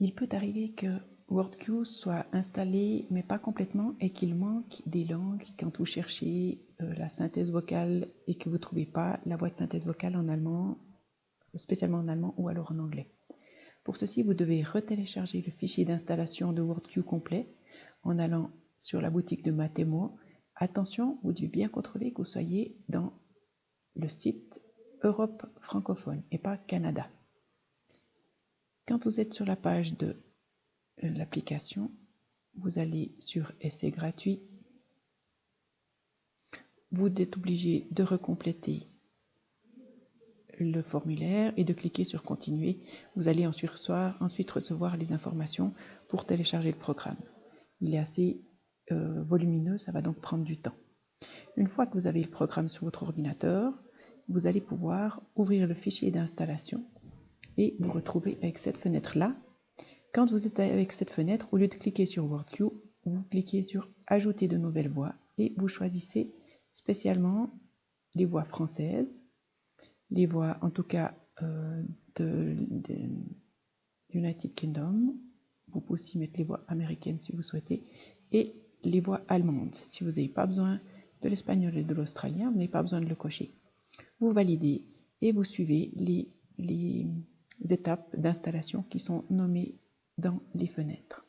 Il peut arriver que WordQ soit installé, mais pas complètement, et qu'il manque des langues quand vous cherchez euh, la synthèse vocale et que vous ne trouvez pas la voix de synthèse vocale en allemand, spécialement en allemand ou alors en anglais. Pour ceci, vous devez retélécharger le fichier d'installation de WordQ complet en allant sur la boutique de Matemo. Attention, vous devez bien contrôler que vous soyez dans le site Europe francophone et pas Canada. Quand vous êtes sur la page de euh, l'application, vous allez sur Essai gratuit. Vous êtes obligé de recompléter le formulaire et de cliquer sur Continuer. Vous allez ensuite recevoir les informations pour télécharger le programme. Il est assez euh, volumineux, ça va donc prendre du temps. Une fois que vous avez le programme sur votre ordinateur, vous allez pouvoir ouvrir le fichier d'installation et vous retrouver avec cette fenêtre-là. Quand vous êtes avec cette fenêtre, au lieu de cliquer sur WordQ, vous cliquez sur Ajouter de nouvelles voix et vous choisissez spécialement les voix françaises, les voix en tout cas euh, de, United Kingdom, vous pouvez aussi mettre les voix américaines si vous souhaitez, et les voix allemandes. Si vous n'avez pas besoin de l'espagnol et de l'australien, vous n'avez pas besoin de le cocher. Vous validez et vous suivez les étapes d'installation qui sont nommées dans les fenêtres.